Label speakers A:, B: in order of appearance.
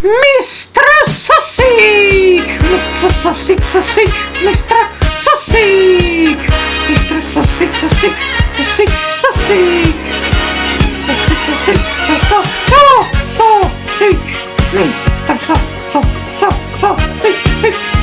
A: Mr. Sausage! Mr. Sausage, Sausage, Mr. Sausage! Mr. Sausage, Sausage, Sausage, Sausage! Sausage, Sausage, Sausage! Sausage! Mr. Sausage, Sausage, Sausage!